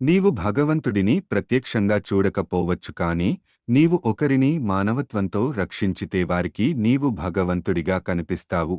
నీవు భగవంతుడిని ప్రత్యక్షంగా చూడకపోవచ్చు కాని నీవు ఒకరిని మానవత్వంతో రక్షించితే వారికి నీవు భగవంతుడిగా కనిపిస్తావు.